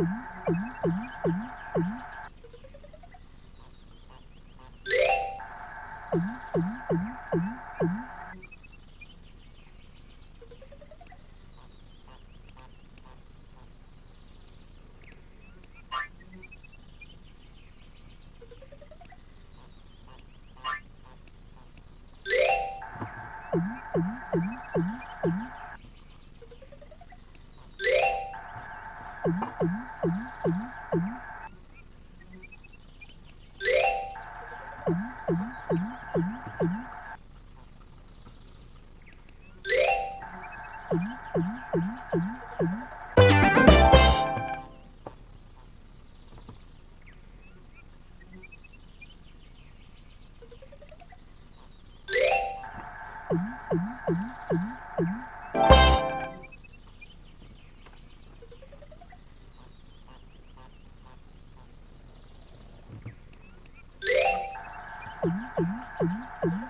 Mm-hmm. Mm-hmm.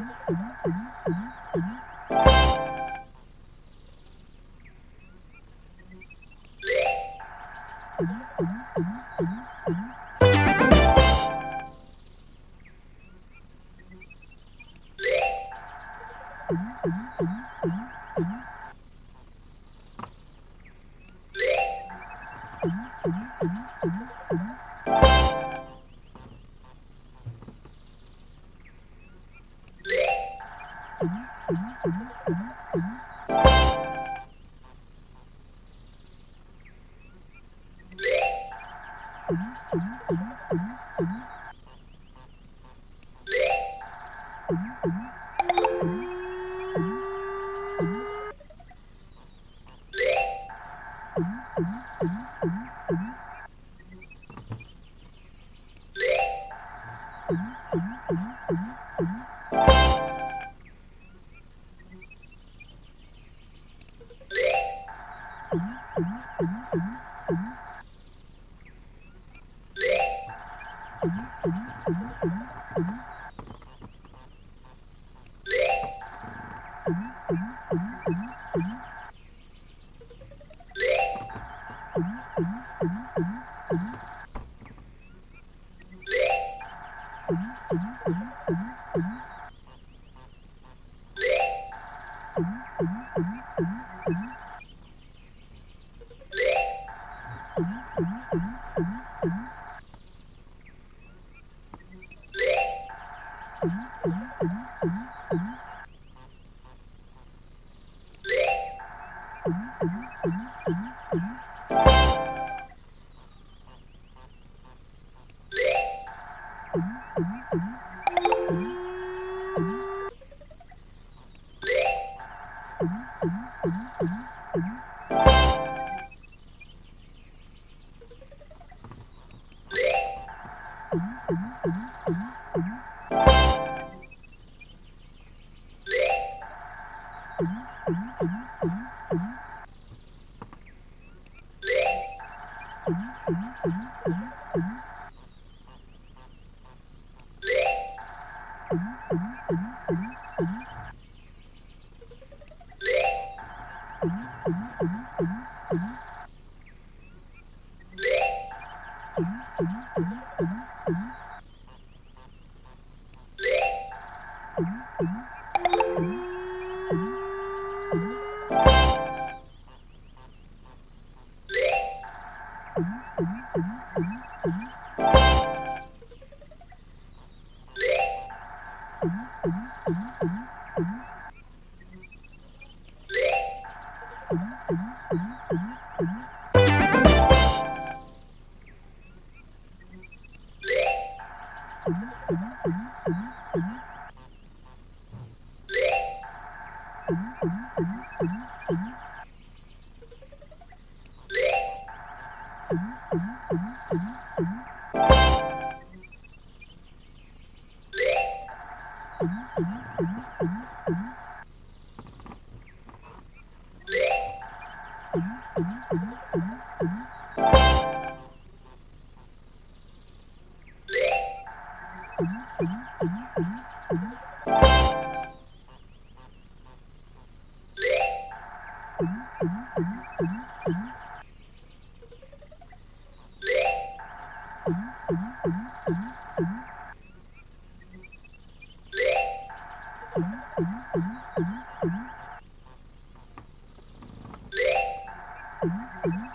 Mm-hmm. Mm-hmm. Mm-hmm. Mm-hmm.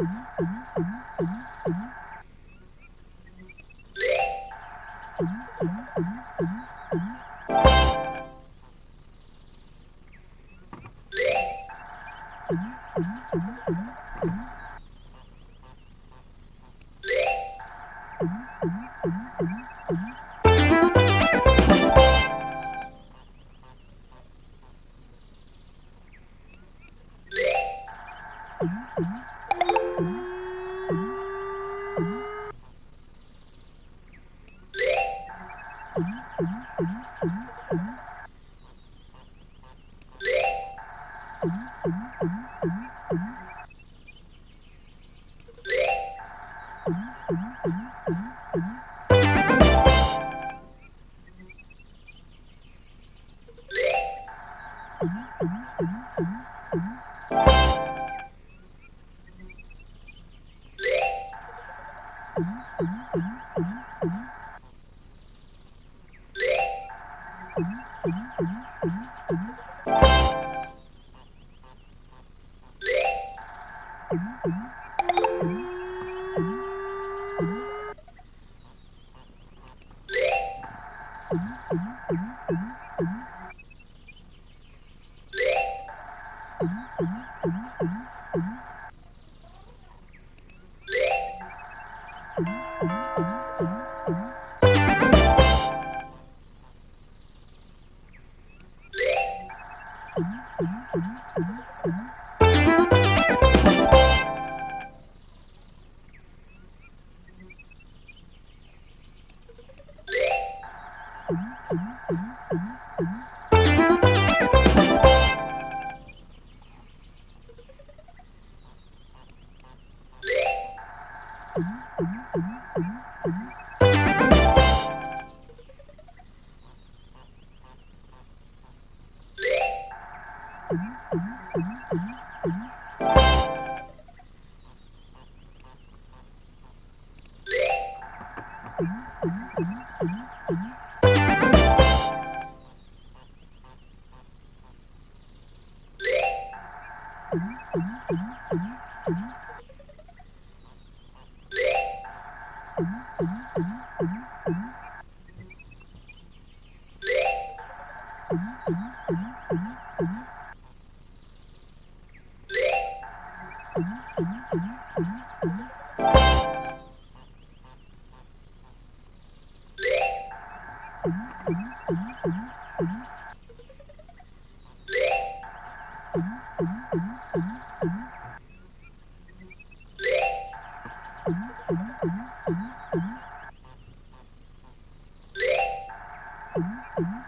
Mm-hmm. Mm-hmm. Mm-hmm.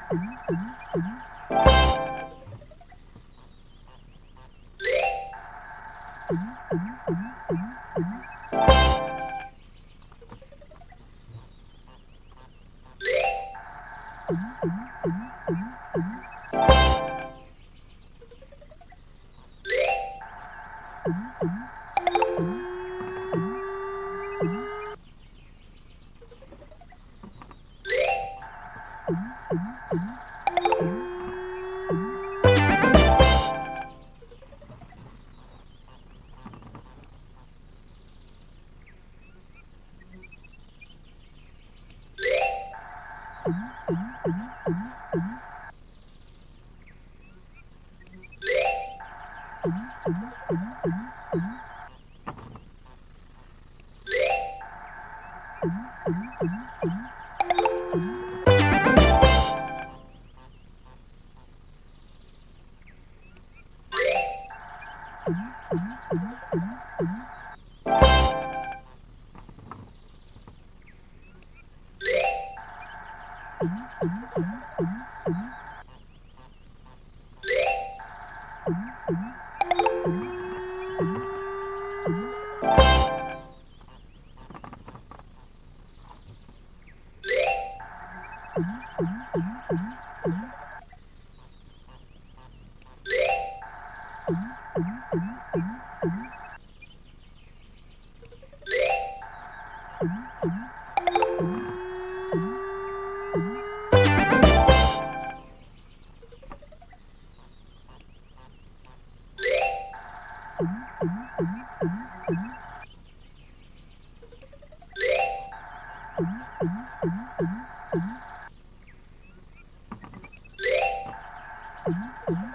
Mm-hmm.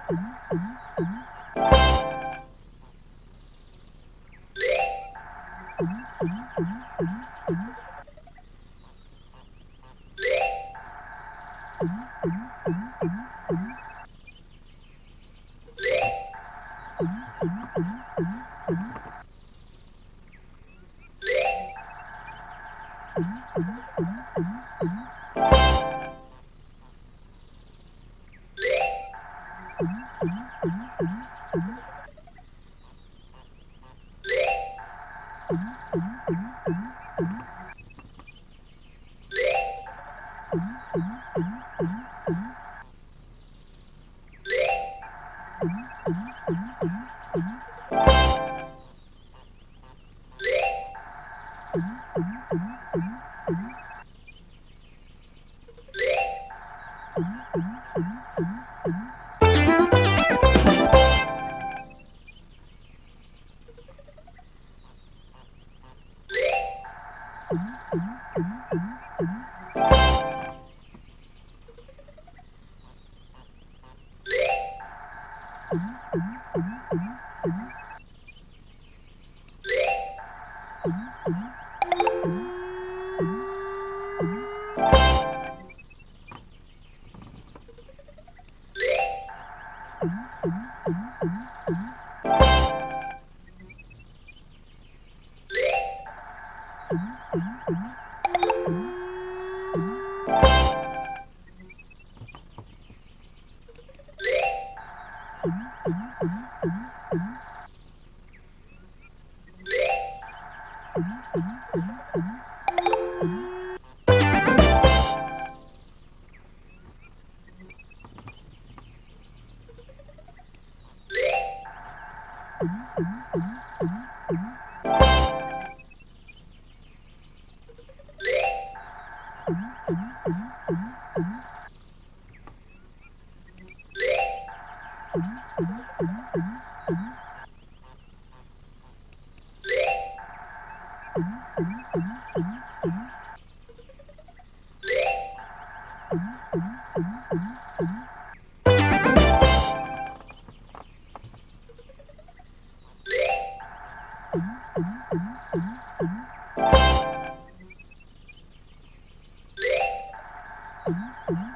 Mm-hmm. Mm-hmm.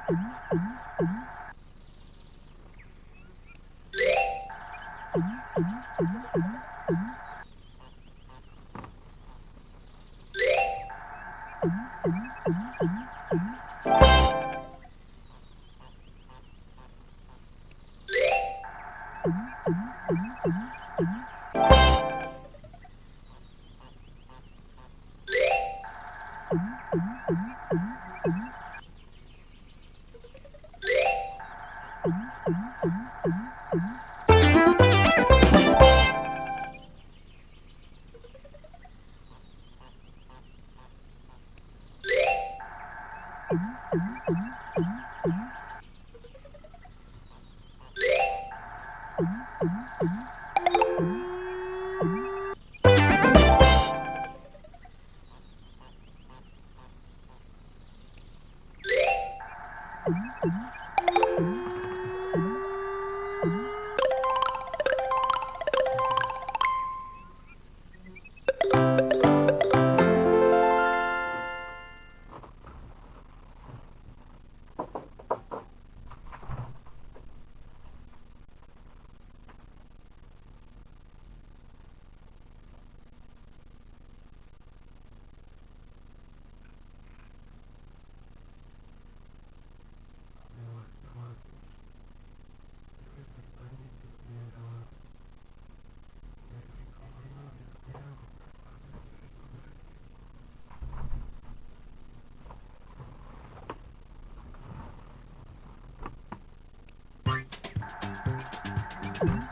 Mm-hmm.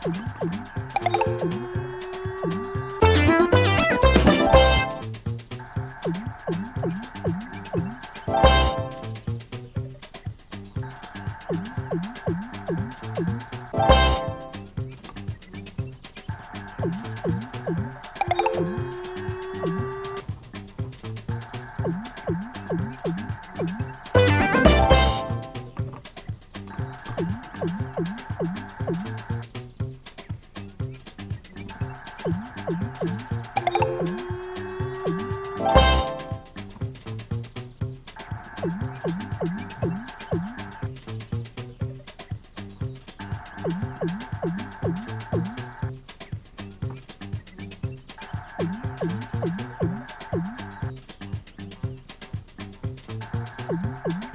Thank uhum. you. Mm-hmm.